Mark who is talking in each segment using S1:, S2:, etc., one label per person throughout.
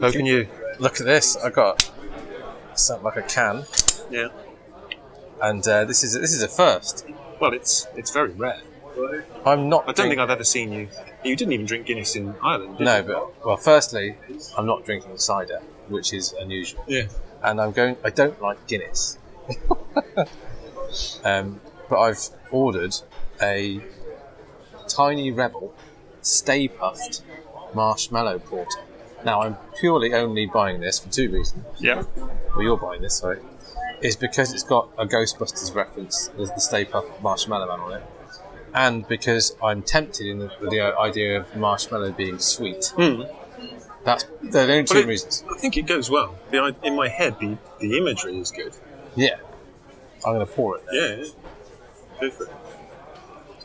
S1: How can you?
S2: Look at this. I got something like a can,
S1: Yeah.
S2: and uh, this is this is a first.
S1: Well, it's it's very rare.
S2: I'm not.
S1: I don't think I've ever seen you. You didn't even drink Guinness in Ireland. Did
S2: No,
S1: you?
S2: but well, firstly, I'm not drinking cider, which is unusual,
S1: Yeah.
S2: and I'm going. I don't like Guinness. um, but I've ordered a Tiny Rebel Stay Puft marshmallow porter. Now I'm purely only buying this for two reasons.
S1: Yeah.
S2: well, you're buying this, sorry, is because it's got a Ghostbusters reference, there's the Stay Puft Marshmallow Man on it, and because I'm tempted in the, with the idea of marshmallow being sweet.
S1: Hmm.
S2: That's they're the only two
S1: it-
S2: reasons.
S1: I think it goes well. The, in my head, the, the imagery is good.
S2: Yeah, I'm going to pour it.
S1: Yeah. yeah. Go for it.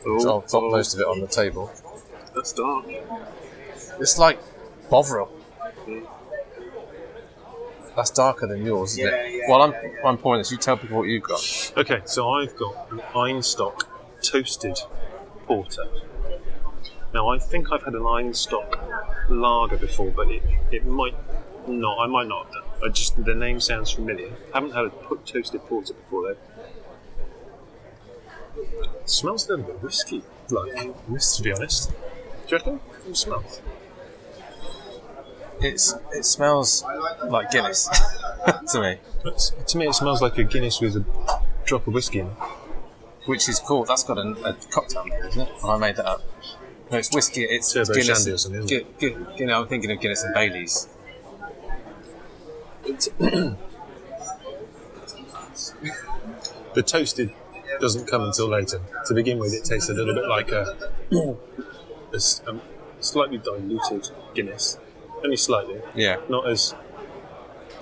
S2: So I'll drop most of it on the table.
S1: That's dark.
S2: It's like Bovril. That's darker than yours, isn't it? While I'm, I'm pouring this, you tell people what you've got.
S1: Okay, so I've got an Einstök toasted porter. Now I think I've had an Einstök lager before, but it, it might not. I might not have done. I just the name sounds familiar. I haven't had a put toasted porter before though. It smells a little bit whiskey, like to be honest. Do you reckon? It smells.
S2: It's it smells like Guinness to me,
S1: It's, to me, it smells like a Guinness with a drop of whiskey in it.
S2: which is cool. That's got a, a cocktail name, isn't it? Or I made that up. No, it's whiskey. It's
S1: Turbo
S2: Guinness.
S1: Shandy or something, isn't
S2: Gu- Gu- you know, I'm thinking of Guinness and Bailey's.
S1: The toasted doesn't come until later. To begin with, it tastes a little bit like a um, slightly diluted Guinness, only slightly.
S2: Yeah.
S1: Not as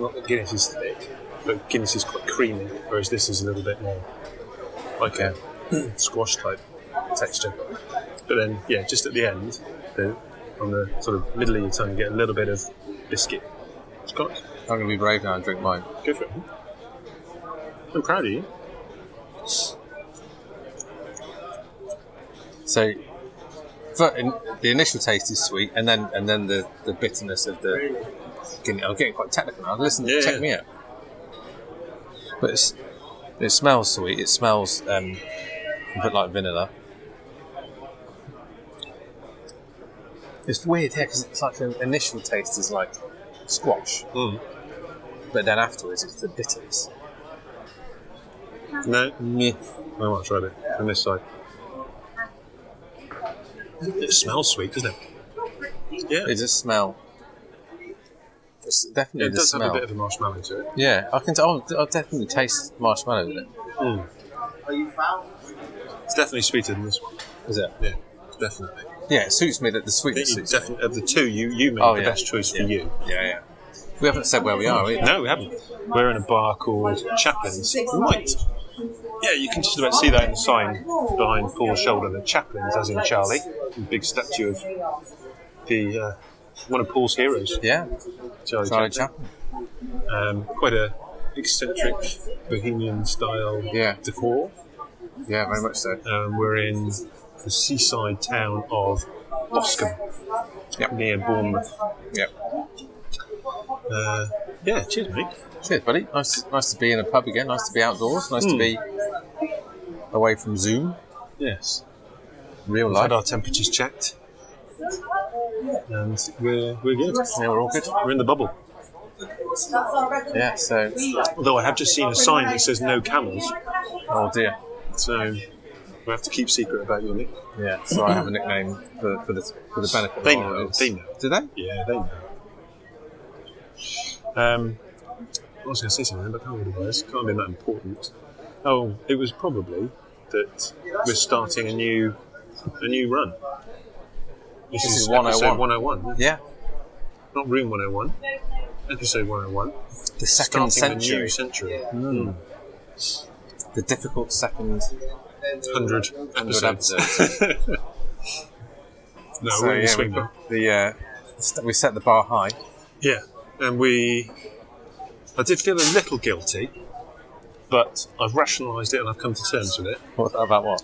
S1: not that Guinness is thick, but Guinness is quite creamy, whereas this is a little bit more like a squash type texture. But then, yeah, just at the end, the, on the sort of middle of your tongue, you get a little bit of biscuit. Scotch.
S2: I'm going to be brave now and drink mine.
S1: Go for it. I'm proud of you.
S2: So, the initial taste is sweet, and then and then the, the bitterness of the. Guinness. I'm getting quite technical now. Listen,
S1: Yeah,
S2: check
S1: yeah.
S2: me out. But it's, it smells sweet. It smells um, a bit like vanilla. It's weird, yeah, because it's like an initial taste is like squash,
S1: Mm.
S2: but then afterwards it's the bitterness.
S1: No,
S2: Meh.
S1: I might try it on this side. It smells sweet, doesn't it? Yeah,
S2: It does smell. It's definitely
S1: it
S2: the
S1: does
S2: smell.
S1: have a bit of a marshmallow to it.
S2: Yeah, I can. T- I'll, I'll definitely taste marshmallow with it. Are you fouled?
S1: It's definitely sweeter than this one.
S2: Is it?
S1: Yeah, definitely.
S2: Yeah, it suits me that the sweetness
S1: you
S2: me.
S1: definitely of the two, you you made
S2: Oh,
S1: the
S2: yeah.
S1: best choice for you.
S2: Yeah, yeah. We haven't said where we are either.
S1: No, we haven't. We're in a bar called Chaplin's. Might. Yeah, you can just about see that in the sign behind Paul's shoulder. The Chaplin's, as in Charlie, big statue of the uh, one of Paul's heroes,
S2: Yeah,
S1: Charlie,
S2: Charlie
S1: Chaplin.
S2: Chaplin.
S1: Um, quite a eccentric bohemian style
S2: Yeah.
S1: decor.
S2: Yeah, very much so.
S1: Um, we're in the seaside town of Boscombe,
S2: Yep.
S1: near Bournemouth.
S2: Yep.
S1: Uh, yeah, cheers, mate.
S2: Cheers, buddy. Nice, nice to be in a pub again. Nice to be outdoors. Nice to
S1: Hmm.
S2: be away from Zoom,
S1: Yes,
S2: real
S1: we've
S2: life.
S1: had our temperatures checked, and we're we're good.
S2: Yeah, we're all good.
S1: We're in the bubble.
S2: Yeah. So,
S1: Although I have just seen a sign that says no camels,
S2: oh dear.
S1: so we have to keep secret about your nick.
S2: Yeah. So I have a nickname for, for the for the benefit.
S1: They know.
S2: audience.
S1: They know.
S2: Do they?
S1: Yeah, they know. Um, I was going to say something, but I can't remember what it was. Can't be that important. Oh, it was probably that we're starting a new a new run. This,
S2: This
S1: is
S2: is
S1: episode
S2: 101.
S1: 101,
S2: Yeah.
S1: not room 101. Episode 101.
S2: The second century.
S1: new century.
S2: Mm. The difficult second
S1: 100
S2: hundred
S1: episodes.
S2: episodes.
S1: no,
S2: so
S1: we're the
S2: yeah, we, the uh, we set the bar high.
S1: Yeah, and we. I did feel a little guilty, but I've rationalised it and I've come to terms with it.
S2: What about what?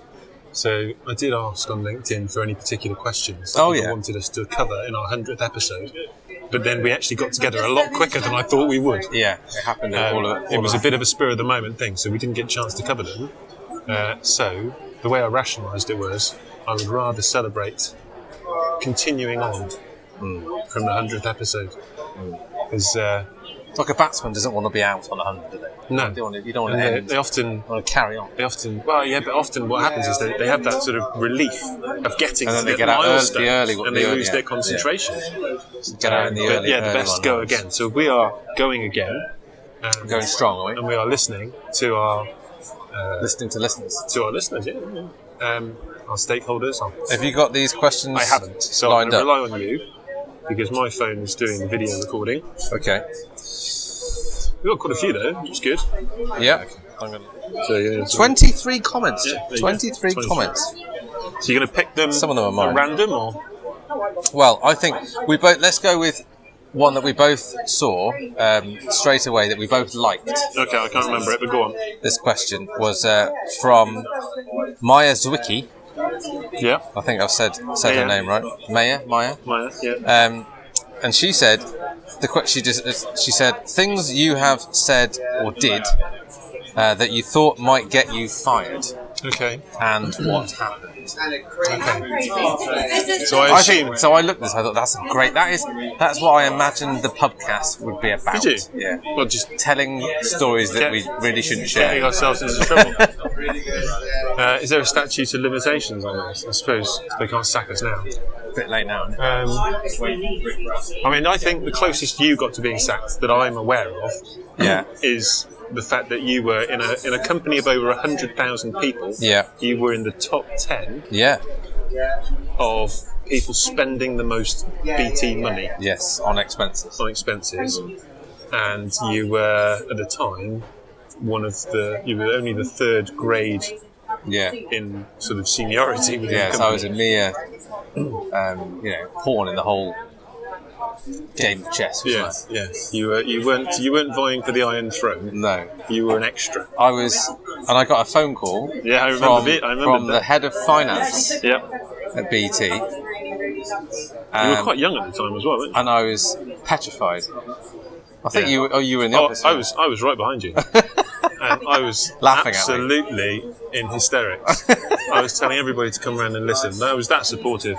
S1: So I did ask on LinkedIn for any particular questions that
S2: Oh, yeah.
S1: wanted us to cover in our hundredth episode, but then we actually got together a lot quicker than I thought we would.
S2: Yeah, it happened.
S1: Um,
S2: all of,
S1: it
S2: all
S1: was a bit of a spur of the moment thing, so we didn't get a chance to cover them. Uh, so the way I rationalised it was, I would rather celebrate continuing on from the hundredth episode, because uh,
S2: like a batsman doesn't want to be out on a 100, do they?
S1: No.
S2: You don't want to, you don't want
S1: and
S2: to
S1: they,
S2: end.
S1: they often
S2: want to carry on.
S1: they often well yeah, but often what happens is they, they have that sort of relief of getting
S2: And then they
S1: the
S2: get out early- the early-
S1: and they
S2: early-
S1: lose
S2: yeah,
S1: their
S2: yeah.
S1: concentration.
S2: Get out in the
S1: But
S2: early.
S1: yeah, the
S2: early
S1: best
S2: one
S1: go again. So we are going again, and,
S2: Going strong, are we?
S1: and we are listening to our
S2: Listening to listeners.
S1: to our listeners, yeah, yeah. Um, our stakeholders. Our,
S2: Have you got these questions
S1: I haven't, so I'm going to rely on you because my phone is doing the video recording.
S2: Okay.
S1: We've got quite a few though, which is good.
S2: Yeah. Gonna...
S1: So, yeah, so-
S2: 23 comments.
S1: Yeah, there you go.
S2: 23
S1: 23.
S2: comments.
S1: so you're going to pick them
S2: Some of them are mine.
S1: random or
S2: Well, I think we both. Let's go with one that we both saw um, straight away that we both liked.
S1: okay? I can't remember it, but go on.
S2: This question was uh, from Maya Zwicky.
S1: Yeah,
S2: I think I've said said her
S1: Maya.
S2: name right. Maya, Maya.
S1: Maya. Yeah.
S2: Um, and she said, the que- she just uh, she said things you have said or did uh, that you thought might get you fired,
S1: Okay.
S2: and what happened.
S1: So I
S2: I
S1: assume.
S2: think so. I looked at this. I thought that's great. That is that's what I imagined the podcast would be about.
S1: Did you?
S2: Yeah,
S1: Well, just
S2: telling stories that we really shouldn't
S1: getting
S2: share.
S1: ourselves into trouble. uh, is there a statute of limitations on this? I suppose they can't sack us now.
S2: A bit late now.
S1: Um, I mean, I think the closest you got to being sacked that I'm aware of
S2: Yeah,
S1: is the fact that you were in a in a company of over hundred thousand people.
S2: yeah,
S1: You were in the top ten
S2: yeah.
S1: of people spending the most BT money
S2: Yes, on expenses.
S1: on expenses, and you were at the time one of the you were only the third grade
S2: Yeah,
S1: in sort of seniority within
S2: yeah.
S1: the
S2: So I was a mere, um, you know, pawn in the whole game of chess.
S1: Yes, yes. You were you weren't you weren't vying for the Iron Throne.
S2: No,
S1: You were an extra.
S2: I was, and I got a phone call.
S1: Yeah, I remember
S2: from,
S1: it. I remember
S2: from the head of finance
S1: Yeah,
S2: at BT.
S1: you were
S2: Um,
S1: quite young at the time as well, weren't you?
S2: and I was petrified. I think
S1: Yeah.
S2: you. Oh, you were in the
S1: Oh,
S2: office.
S1: I was I was right behind you, I was
S2: Laughing at
S1: absolutely in hysterics. I was telling everybody to come around and listen. I was that supportive.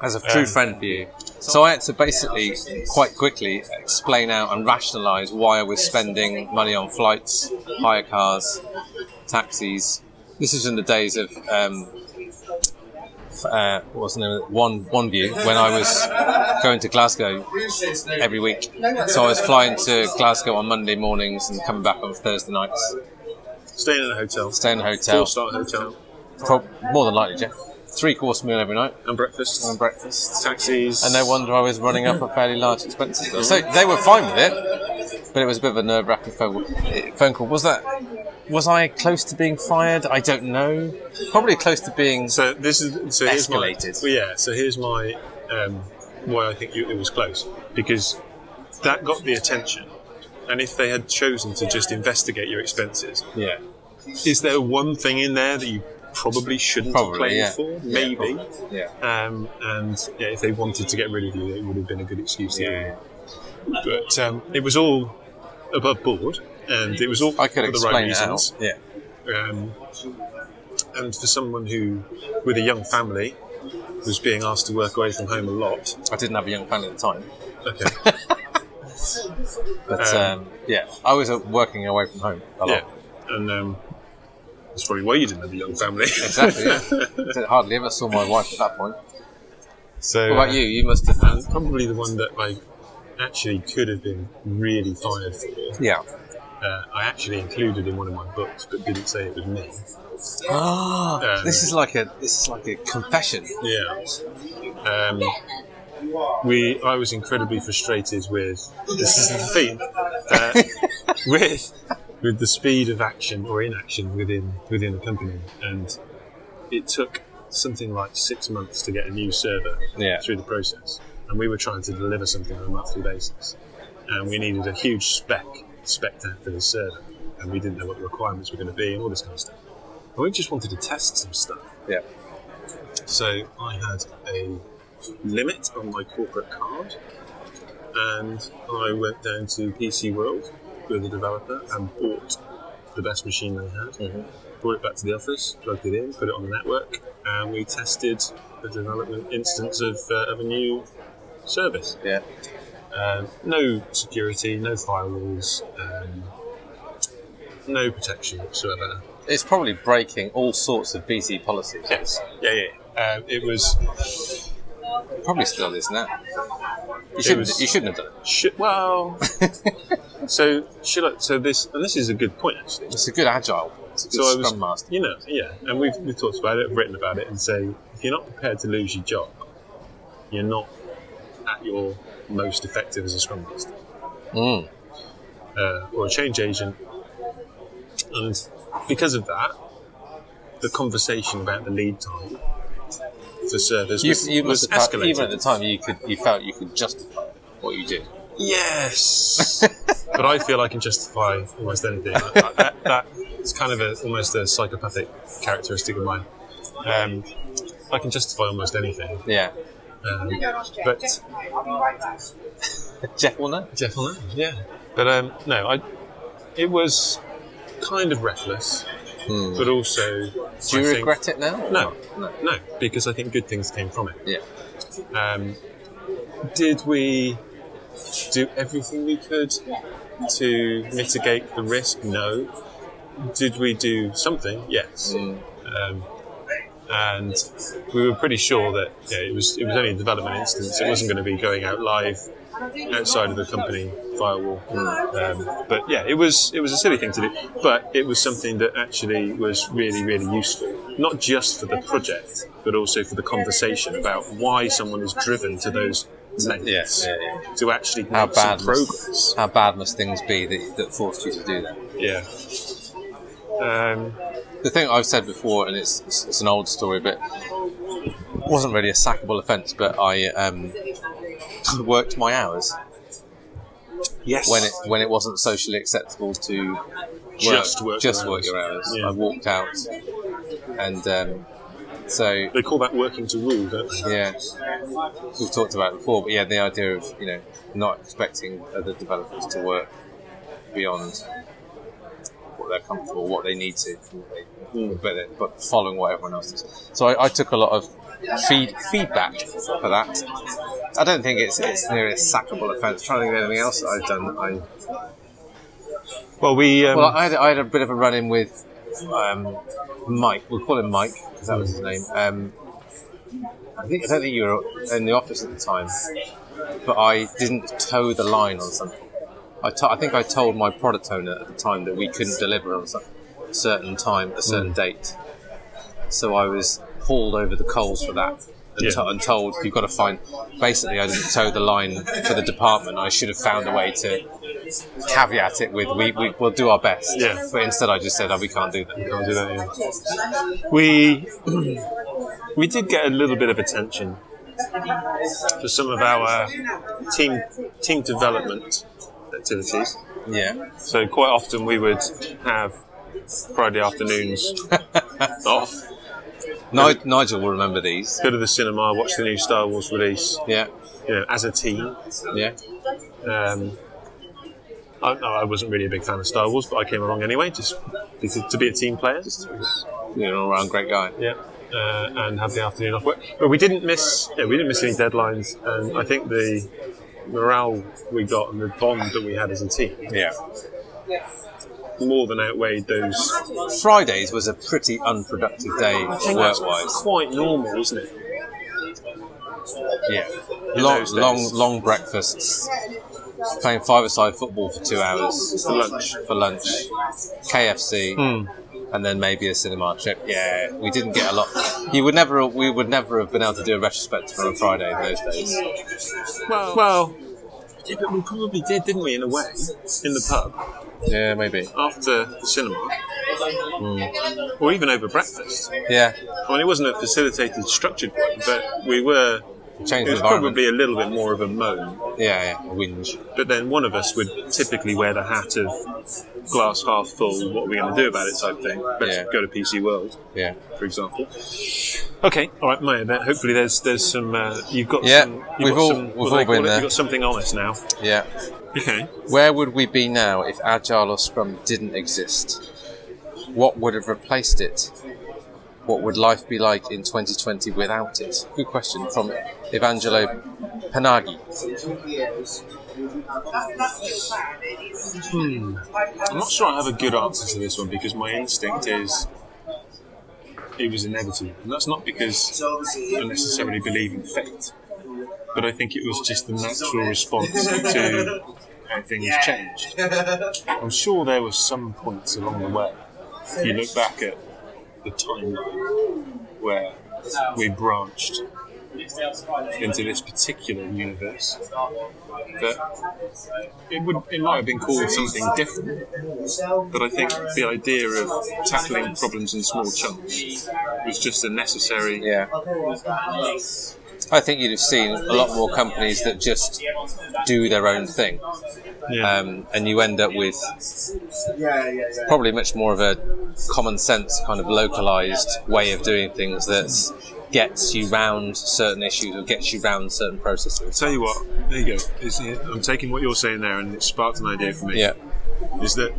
S2: as a true
S1: Um,
S2: friend for you. So I had to basically quite quickly explain out and rationalise why I was spending money on flights, hire cars, taxis. This was in the days of um, uh, what was the name? One One View when I was going to Glasgow every week. So I was flying to Glasgow on Monday mornings and coming back on Thursday nights.
S1: Staying in a hotel,
S2: Staying in a hotel,
S1: four star hotel,
S2: Pro- more than likely, Jeff. Three course meal every night
S1: and breakfast,
S2: and breakfast.
S1: taxis,
S2: And no wonder I was running up a fairly large expenses. So they were fine with it, but it was a bit of a nerve wracking phone phone call. Was that? Was I close to being fired? I don't know. Probably close to being.
S1: So this is so here's my,
S2: Escalated.
S1: well, yeah. So here's my um, why I think you, it was close because that got the attention, and if they had chosen to just investigate your expenses,
S2: Yeah.
S1: is there one thing in there that you probably shouldn't have
S2: Probably.
S1: claimed
S2: Yeah.
S1: for?
S2: Yeah,
S1: Maybe.
S2: probably. Yeah.
S1: Um, and yeah, if they wanted to get rid of you, it would have been a good excuse. to
S2: Yeah.
S1: But um, it was all above board, and it was all
S2: I could
S1: for the right reasons.
S2: out. Yeah.
S1: Um, and for someone who, with a young family, was being asked to work away from home a lot.
S2: I didn't have a young family at the time,
S1: Okay.
S2: but
S1: Um,
S2: um, yeah, I was uh, working away from home a lot.
S1: yeah. And um, that's probably why you didn't have a young family.
S2: Exactly. Yeah. Hardly ever saw my wife at that point.
S1: so,
S2: What about
S1: uh,
S2: you? You must have.
S1: and probably the one that I actually could have been really fired for.
S2: Yeah.
S1: Uh, I actually included in one of my books, but didn't say it was me.
S2: Ah,
S1: Um,
S2: this is like a this is like a confession.
S1: Yeah. Um, we, I was incredibly frustrated with. This is the theme. Uh, with with the speed of action or inaction within within the company, and it took something like six months to get a new server
S2: Yeah.
S1: through the process, and we were trying to deliver something on a monthly basis, and we needed a huge spec spec out for the server, and we didn't know what the requirements were going to be and all this kind of stuff. And we just wanted to test some stuff.
S2: Yeah.
S1: So I had a limit on my corporate card, and I went down to PC World with a developer and bought the best machine they had.
S2: Mhm.
S1: Brought it back to the office, plugged it in, put it on the network, and we tested the development instance of, uh, of a new service.
S2: Yeah.
S1: Um, no security, no firewalls, um, no protection whatsoever.
S2: It's probably breaking all sorts of BT policies.
S1: Yes. Yeah, yeah. Um, it was
S2: Probably still is now. You shouldn't.
S1: was-
S2: you shouldn't have done it.
S1: sh- well. so should I, so this and this is a good point actually.
S2: It's a good agile. It's a good
S1: So I was,
S2: master.
S1: you know, yeah, and we've, we've talked about it, written about it, and say if you're not prepared to lose your job, you're not at your most effective as a scrum master
S2: Mm.
S1: uh, or a change agent, and because of that, the conversation about the lead time for servers
S2: You,
S1: was,
S2: you
S1: was
S2: must have felt-
S1: escalated.
S2: even at the time you could you felt you could justify what you did.
S1: Yes, but I feel I can justify almost anything. that, that, that is kind of a, almost a psychopathic characteristic of mine. Um, I can justify almost anything,
S2: Yeah.
S1: Um, but
S2: Jeff will know.
S1: Jeff will know. Yeah, but um, no, I. It was kind of reckless,
S2: Hmm.
S1: but also.
S2: Do you
S1: I think-
S2: regret it now?
S1: No,
S2: No.
S1: no, because I think good things came from it.
S2: Yeah.
S1: Um, did we do everything we could to mitigate the risk? No. Did we do something? Yes.
S2: Mm.
S1: Um, and we were pretty sure that yeah, it was it was only a development instance. It wasn't going to be going out live outside of the company firewall. Um, but yeah, it was it was a silly thing to do, but it was something that actually was really really useful, not just for the project, but also for the conversation about why someone is driven to those lengths
S2: Yes. Yeah, yeah.
S1: to actually make
S2: How
S1: some
S2: bad
S1: progress.
S2: must, how bad must things be that, that forced you to do that?
S1: Yeah. Um,
S2: The thing I've said before, and it's, it's, it's an old story, but it wasn't really a sackable offence, but I um, worked my hours
S1: yes.
S2: when it when it wasn't socially acceptable to work,
S1: Just work
S2: just
S1: your
S2: work
S1: hours.
S2: your hours.
S1: Yeah.
S2: I walked out, and um, so
S1: they call that working to rule, don't they?
S2: yeah, we've talked about it before, but yeah, the idea of you know not expecting other developers to work beyond what they're comfortable, what they need to, but then, but following what everyone else does. So I, I took a lot of feed, feedback for that. I don't think it's it's nearly a sackable offence. I trying to think of anything else that I've done. I,
S1: Well, we. Um,
S2: well, I had, I had a bit of a run in with um, Mike. We'll call him Mike because that was his name. Um, I think I don't think you were in the office at the time, but I didn't toe the line on something. I think I told my product owner at the time that we couldn't deliver on some certain time, a certain mm. date. So I was hauled over the coals for that. And,
S1: Yeah.
S2: to- and told you've got to find. Basically, I didn't toe the line for the department. I should have found a way to caveat it with we, we will do our best.
S1: Yeah.
S2: But instead, I just said, oh, we can't do that.
S1: We Can't do that, yeah. We we did get a little bit of attention for some of our team team development activities.
S2: Yeah.
S1: So quite often we would have Friday afternoons off,
S2: Ni- Nigel will remember these.
S1: go to the cinema, watch the new Star Wars release.
S2: Yeah.
S1: You know, as a team.
S2: Yeah.
S1: Um, I, no, I wasn't really a big fan of Star Wars, but I came along anyway, just because, to be a team player.
S2: You're an all round great guy.
S1: Yeah, uh, and have the afternoon off work. But we didn't miss. Yeah, we didn't miss any deadlines, and I think the morale we got and the bond that we had as a team
S2: Yeah.
S1: more than outweighed those.
S2: Fridays was a pretty unproductive day work wise.
S1: quite normal, isn't it?
S2: Yeah.
S1: In
S2: Long, long, long breakfasts. Playing five-a-side football for two hours
S1: For lunch.
S2: for lunch. KFC.
S1: Hmm.
S2: And then maybe a cinema trip. Yeah, we didn't get a lot. You would never, we would never have been able to do a retrospective on a Friday in those days.
S1: Well, well, yeah, but we probably did, didn't we? In a way, in the pub
S2: Yeah, maybe.
S1: after the cinema, hmm. or even over breakfast.
S2: Yeah,
S1: I mean, it wasn't a facilitated, structured one, but we were
S2: change
S1: was probably a little bit more of a moan,
S2: yeah, yeah, a whinge.
S1: but then one of us would typically wear the hat of glass half full. What are we going to do about it? Type thing. Let's
S2: Yeah.
S1: go to PC World,
S2: Yeah,
S1: for example. Okay, all right, Maya. Then hopefully there's there's some. Uh, you've got
S2: Yeah,
S1: some. You've
S2: we've
S1: got
S2: all-
S1: some,
S2: we've
S1: what do
S2: all
S1: call
S2: been
S1: it?
S2: there.
S1: You've got something honest now.
S2: yeah.
S1: Okay.
S2: Where would we be now if Agile or Scrum didn't exist? What would have replaced it? What would life be like in 2020 without it? Good question from Evangelo Panagi. Hmm.
S1: I'm not sure I have a good answer to this one because my instinct is it was inevitable. And that's not because I necessarily believe in fate, but I think it was just the natural response to how things changed. I'm sure there were some points along the way, if you look back at the timeline, where we branched into this particular universe that it would it might have been called something different but I think the idea of tackling problems in small chunks was just a necessary
S2: Yeah. I think you'd have seen a lot more companies that just do their own thing.
S1: yeah.
S2: Um, and you end up with probably much more of a common sense, kind of localized way of doing things that gets you round certain issues or gets you round certain processes.
S1: I'll Tell you what, there you go. Is I'm taking what you're saying there, and it sparked an idea for me.
S2: Yeah,
S1: Is that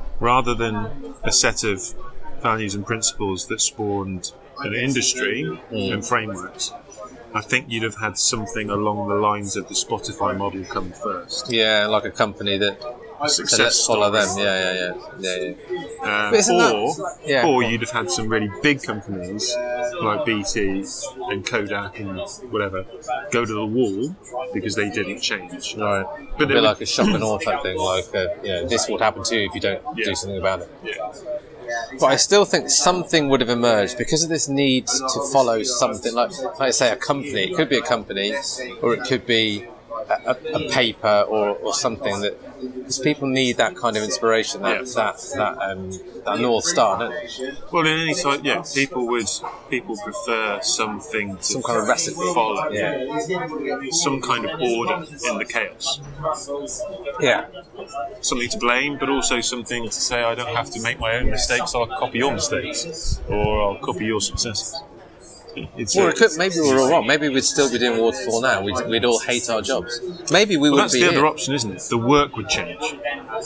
S1: rather than a set of values and principles that spawned an industry and frameworks, I think you'd have had something along the lines of the Spotify model come first.
S2: yeah, like a company that
S1: success
S2: let's follow them. Yeah, yeah, yeah, yeah, yeah.
S1: Um,
S2: isn't that-
S1: or,
S2: yeah.
S1: or you'd have had some really big companies like BT and Kodak and whatever go to the wall because they didn't change.
S2: Right.
S1: But
S2: a bit like a shock and awe type thing, like uh, know, this would happen to you if you don't
S1: Yeah.
S2: do something about it.
S1: Yeah.
S2: But I still think something would have emerged because of this need to follow something like, like say, a company. It could be a company, or it could be a, a, a paper, or, or something that because people need that kind of inspiration, that
S1: Yeah.
S2: that that, um, that north star, don't they?
S1: Well, in any site, yeah, people would people prefer something to
S2: Some kind of recipe.
S1: follow,
S2: Yeah,
S1: some kind of order in the chaos,
S2: yeah,
S1: something to blame, but also something to say I don't have to make my own mistakes. I'll copy your mistakes, or I'll copy your successes. It's
S2: Or
S1: a-
S2: could, maybe we're all wrong. Maybe we'd still be doing waterfall now. We'd, we'd all hate our jobs. Maybe we
S1: Well,
S2: would
S1: that's
S2: be
S1: the other option, isn't it? The work would change,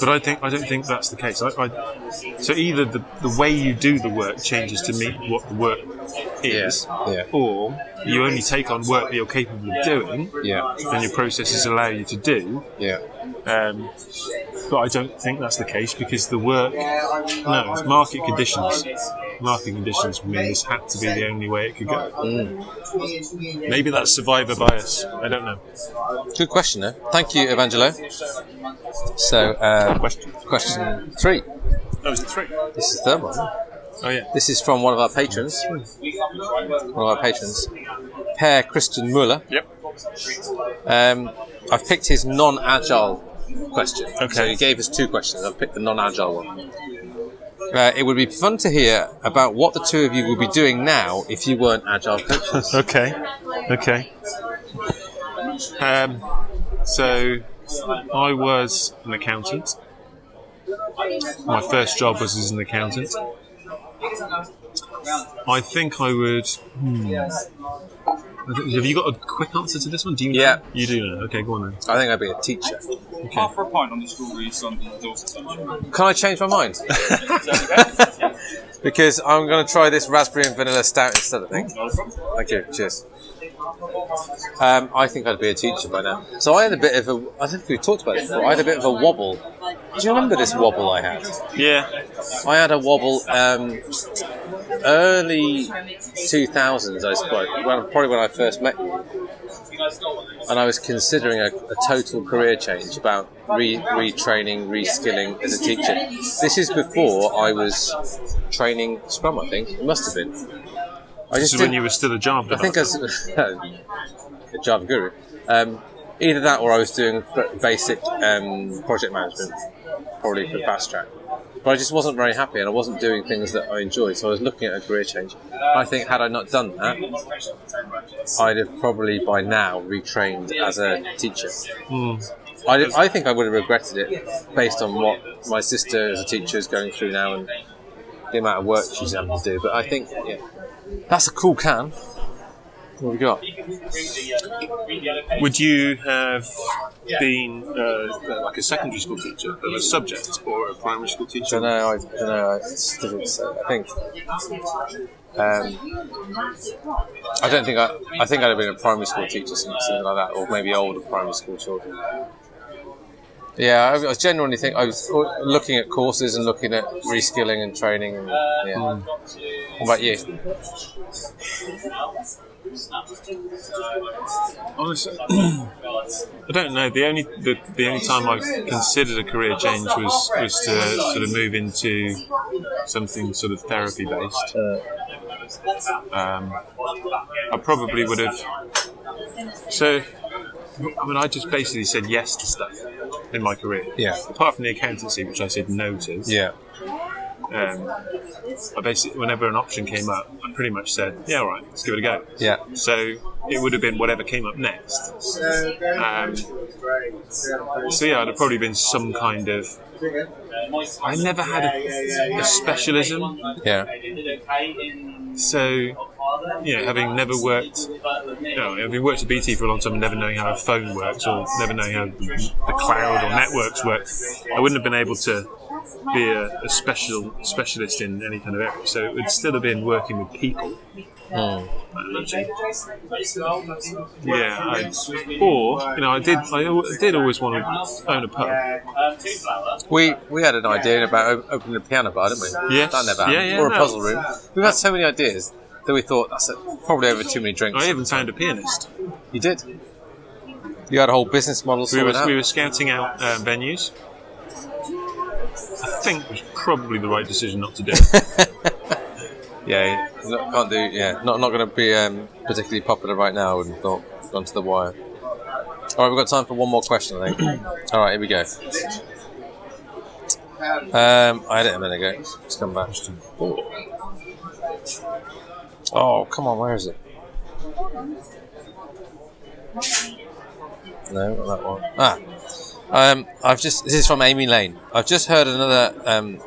S1: but I think I don't think that's the case. I, I, so either the, the way you do the work changes to meet what the work is,
S2: Yeah.
S1: or you only take on work that you're capable of doing,
S2: Yeah,
S1: and your processes allow you to do.
S2: yeah.
S1: Um, but I don't think that's the case because the work, no, it's market conditions. Market conditions mean this had to be the only way it could go. Maybe that's survivor bias. I don't know.
S2: Good question, though. Thank you, Evangelo. So, uh,
S1: Question.
S2: question three.
S1: Oh, was it three?
S2: This is the third one.
S1: Oh yeah.
S2: This is from one of our patrons. One of our patrons, Per Christian Muller.
S1: Yep.
S2: Um, I've picked his non-agile question.
S1: Okay.
S2: So he gave us two questions. I've picked the non-agile one. Uh, it would be fun to hear about what the two of you would be doing now if you weren't agile coaches.
S1: Okay. Okay. Um, so I was an accountant. My first job was as an accountant. I think I would. hmm. Have you got a quick answer to this one? Do you? know?
S2: Yeah.
S1: You do know. Okay, go on then.
S2: I think I'd be a teacher.
S3: Half for a pint on the strawberries on the Dorset touch.
S2: Can I change my mind? because I'm going to try this raspberry and vanilla stout instead. I think. Thank you. Cheers. Um, I think I'd be a teacher by now. So I had a bit of a. I don't know if we talked about it before. I had a bit of a wobble. Do you remember this wobble I had?
S1: Yeah.
S2: I had a wobble um, early 2000s, I suppose, when, probably when I first met you. And I was considering a, a total career change about re, retraining, reskilling as a teacher. This is before I was training Scrum, I think. It must have been. I
S1: This is when you were still a Java.
S2: I think as a Java guru. Um, either that or I was doing basic um, project management, probably for fast track. but I just wasn't very happy, and I wasn't doing things that I enjoyed. So I was looking at a career change. I think had I not done that, I'd have probably by now retrained as a teacher. I, I think I would have regretted it based on what my sister as a teacher is going through now and the amount of work she's having to do. But I think yeah, that's a cool can. What have we got?
S1: Would you have been uh, like a secondary school teacher of a subject or a primary school teacher?
S2: don't know. I don't know. Difficult to say. I think. Um, I don't think I. I think I'd have been a primary school teacher, something like that, or maybe older primary school children. Yeah, I, I genuinely think I was looking at courses and looking at reskilling and training. And, yeah. What about you?
S1: Honestly, I don't know. The only the, the only time I considered a career change was was to sort of move into something sort of therapy based. Um, I probably would have. So, I mean, I just basically said yes to stuff in my career.
S2: Yeah.
S1: Apart from the accountancy, which I said no to.
S2: Yeah.
S1: Um, I basically, whenever an option came up, I pretty much said, "Yeah, all right, let's give it a go."
S2: Yeah.
S1: So it would have been whatever came up next. Um, so yeah, it'd have probably been some kind of. I never had a, a specialism,
S2: Yeah.
S1: so you know, having never worked, you know, having worked at BT for a long time and never knowing how a phone works or never knowing how the cloud or networks work, I wouldn't have been able to be a, a special specialist in any kind of area. So it would still have been working with people. managing. Yeah, I, or you know, I did. I al- did always want to own a pub.
S2: We we had an idea about opening a piano bar, didn't we?
S1: Yes.
S2: That never happened.
S1: Yeah, yeah,
S2: or a
S1: no.
S2: puzzle room. We've had so many ideas that we thought that's a, probably over too many drinks.
S1: I even found a pianist.
S2: You did. You had a whole business model
S1: We were, we were scouting out um, venues. I think it was probably the right decision not to do.
S2: Yeah, not, can't do. Yeah, not not going to be um, particularly popular right now. I have thought. Gone to the wire. All right, we've got time for one more question. I think. All right, here we go. Um, I had it a minute ago. Let's come back. Oh, come on, where is it? No, that one. Ah, um, I've just. This is from Amy Lane. I've just heard another. Um,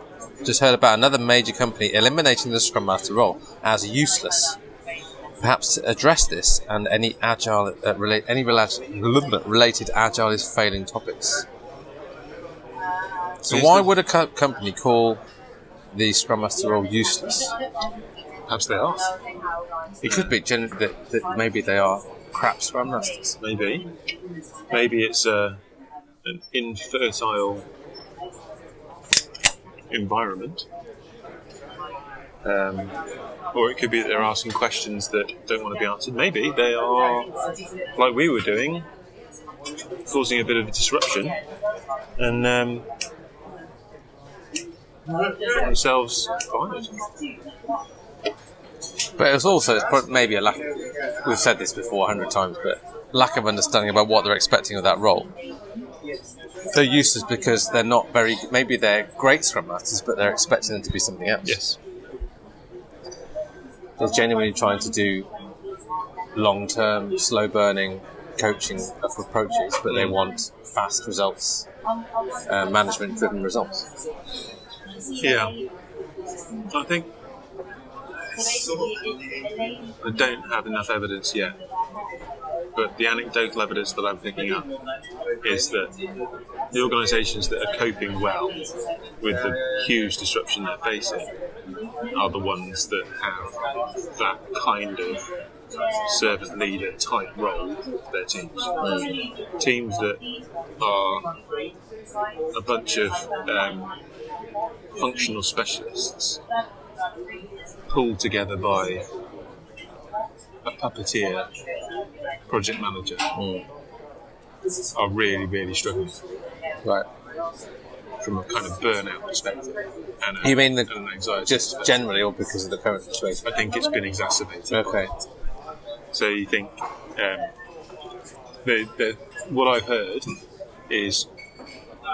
S2: just heard about another major company eliminating the Scrum Master role as useless. Perhaps to address this and any agile uh, relate any rela- related agile is failing topics. So why would a co- company call the Scrum Master role useless?
S1: Perhaps they are.
S2: It could be gen- that, that maybe they are crap Scrum Masters.
S1: Maybe. Maybe it's a, an infertile environment. Um, or it could be that they're asking questions that don't want to be answered. Maybe they are, like we were doing, causing a bit of a disruption and um, themselves.
S2: But it's also it's maybe a lack. We've said this before a hundred times, but lack of understanding about what they're expecting of that role. They're useless because they're not very. Maybe they're great scrum masters, but they're expecting them to be something else.
S1: Yes.
S2: They're genuinely trying to do long-term, slow-burning coaching of approaches, but they want fast results, uh, management-driven results.
S1: Yeah. I think I don't have enough evidence yet. But the anecdotal evidence that I'm picking up is that the organisations that are coping well with the huge disruption they're facing are the ones that have that kind of servant leader type role their teams. Teams that are a bunch of um, functional specialists pulled together by a puppeteer project manager are really, really struggling
S2: Right.
S1: from a kind of burnout perspective. And a,
S2: You mean the-
S1: an anxiety
S2: Just generally, or because of the current situation?
S1: I think it's been exacerbated.
S2: Okay.
S1: So you think um, the, the, what I've heard is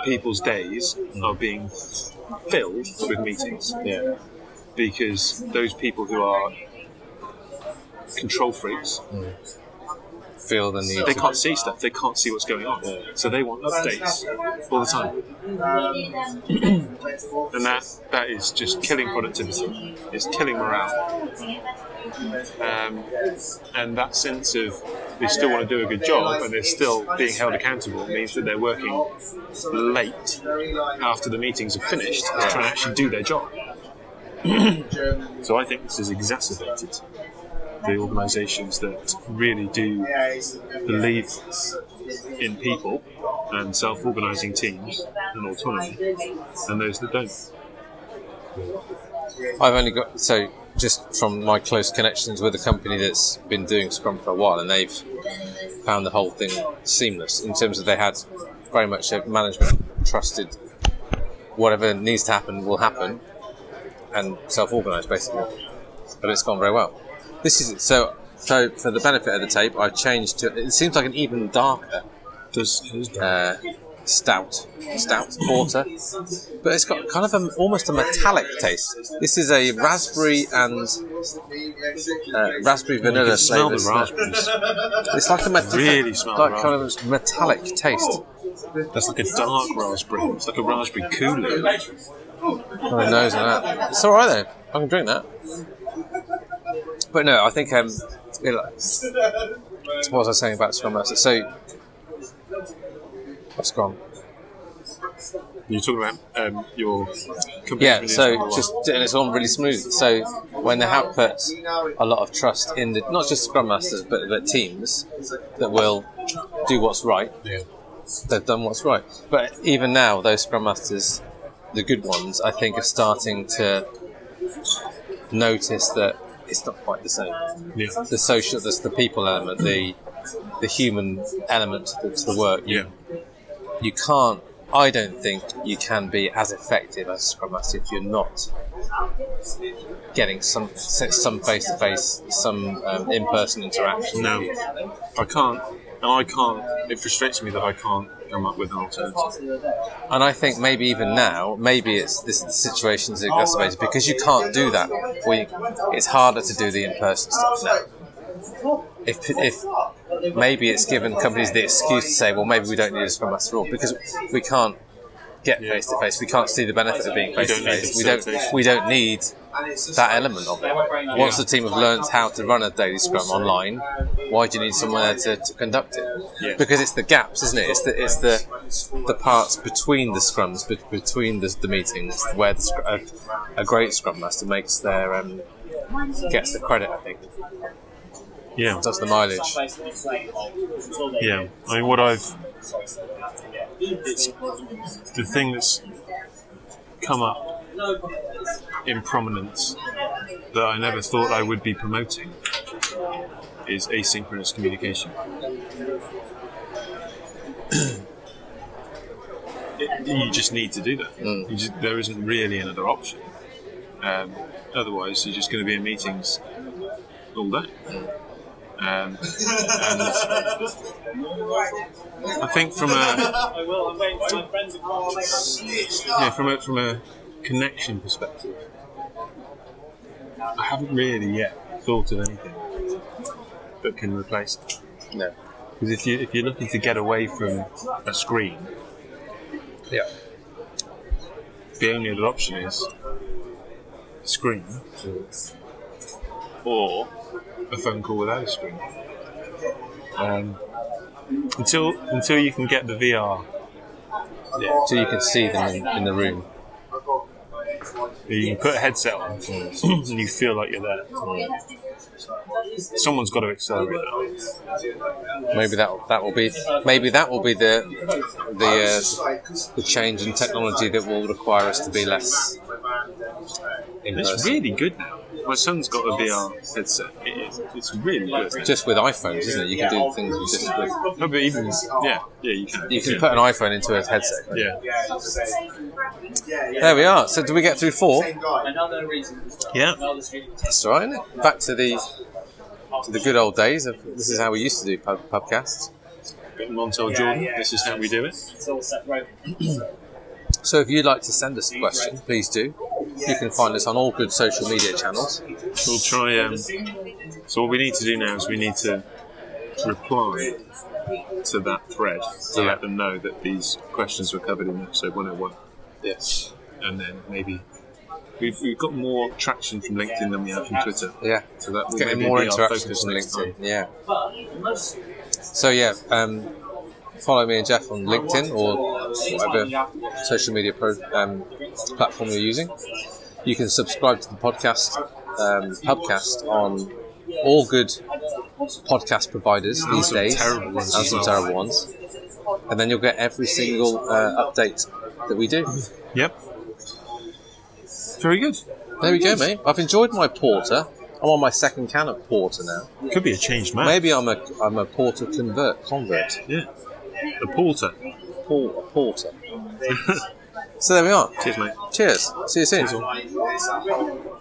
S1: people's days are being filled with meetings
S2: Yeah.
S1: because those people who are control freaks, mm.
S2: Feel the need.
S1: they can't see stuff. They can't see what's going on, so they want updates all the time. and that that is just killing productivity. It's killing morale. Um, and that sense of they still want to do a good job and they're still being held accountable means that they're working late after the meetings are finished to try and actually do their job. so I think this is exacerbated the organisations that really do believe in people and self-organising teams and autonomy, and those that don't.
S2: I've only got so just from my close connections with a company that's been doing Scrum for a while, and they've found the whole thing seamless in terms of they had very much a management trusted whatever needs to happen will happen, and self-organised basically. But it's gone very well. This is so. So for the benefit of the tape, I've changed to. It seems like an even darker
S1: Does,
S2: uh, stout, stout porter, but it's got kind of a, almost a metallic taste. This is a raspberry and uh, raspberry
S1: you
S2: vanilla
S1: can smell the raspberries.
S2: It's like a met-
S1: Really smell
S2: like kind of metallic taste.
S1: That's like a dark raspberry. It's like a raspberry Kool-Aid.
S2: on the nose and that. It's all right though. I can drink that. But no, I think um, you know, what was I saying about Scrum Master? So, what's gone?
S1: You're talking about um, your.
S2: Yeah, so just and it's all really smooth. So when they have put a lot of trust in the not just Scrum Masters but the teams that will do what's right,
S1: yeah.
S2: they've done what's right. But even now, those Scrum Masters, the good ones, I think are starting to notice that it's not quite the same.
S1: Yeah.
S2: The social, the, the people element, the the human element to the, work.
S1: Yeah.
S2: You can't. I don't think you can be as effective as Scrum Master if you're not getting some some face to face, some um, in person interaction.
S1: No. I can't. And I can't. It frustrates me that I can't come up with an alternative.
S2: And I think maybe even now, maybe it's this situation is exacerbated because you can't do that. It's harder to do the in-person stuff now. If, if maybe it's given companies the excuse to say, well, maybe we don't need this from us at all because we can't get face to face. We can't see the benefit of being face to face. We don't. We don't need that element of it. Once the team have learned how to run a daily Scrum online, why do you need someone there to, to conduct it?
S1: Yeah.
S2: Because it's the gaps, isn't it? It's the it's the the parts between the scrums, bet- between the, the meetings, where the, a, a great Scrum Master makes their um, gets the credit. I think
S1: Yeah.
S2: does the mileage.
S1: Yeah. I mean, what I've. The thing that's come up in prominence that I never thought I would be promoting is asynchronous communication. It- you just need to do that.
S2: Mm.
S1: You just, there isn't really another option. Um, otherwise, you're just going to be in meetings all day. Um, and I think from a yeah, from a from a connection perspective, I haven't really yet thought of anything that can replace it.
S2: No.
S1: Because if you if you're looking to get away from a screen,
S2: Yeah.
S1: the only other option is a screen or a phone call without a screen. Um, until until you can get the VR,
S2: Yeah. So you can see them in, in the room.
S1: you can put a headset on and you feel like you're there. Someone's got to accelerate that.
S2: Maybe that that will be maybe that will be the the uh, the change in technology that will require us to be less in
S1: It's really good now. My son's got a VR headset. It is, it's really good.
S2: Just with iPhones, isn't it? You can do things with just with,
S1: No, but even yeah, yeah, you can.
S2: you can
S1: yeah.
S2: put an iPhone into a headset. can't
S1: yeah.
S2: There we are. So, do we get through four?
S4: Another reason.
S1: Yeah.
S2: That's all right. Isn't it? Back to the to the good old days of this is how we used to do pub, pubcasts.
S1: Montel Jordan. This is how we do it.
S4: It's all set right.
S2: So if you'd like to send us a question, please do. You can find us on all good social media channels.
S1: We'll try. Um, so what we need to do now is we need to reply to that thread to
S2: Yeah.
S1: let them know that these questions were covered in episode 101,
S2: Yes.
S1: and then maybe we've, we've got more traction from LinkedIn than we have from Twitter.
S2: Yeah.
S1: So that will
S2: Getting more interaction
S1: focus
S2: from LinkedIn.
S1: time.
S2: Yeah. So yeah, um, follow me and Jeff on LinkedIn or whatever social media pro, um, platform you're using. You can subscribe to the podcast, um, Pubcast on all good podcast providers these
S1: some
S2: days,
S1: terrible ones
S2: and some terrible ones. And then you'll get every single uh, update that we do.
S1: Yep. Very good.
S2: There we go, mate. I've enjoyed my porter. I'm on my second can of porter now.
S1: Could be a changed man.
S2: Maybe I'm a I'm a porter convert convert.
S1: Yeah. The porter.
S2: A porter. so there we are.
S1: Cheers, mate.
S2: Cheers. See you soon.
S1: Cheers.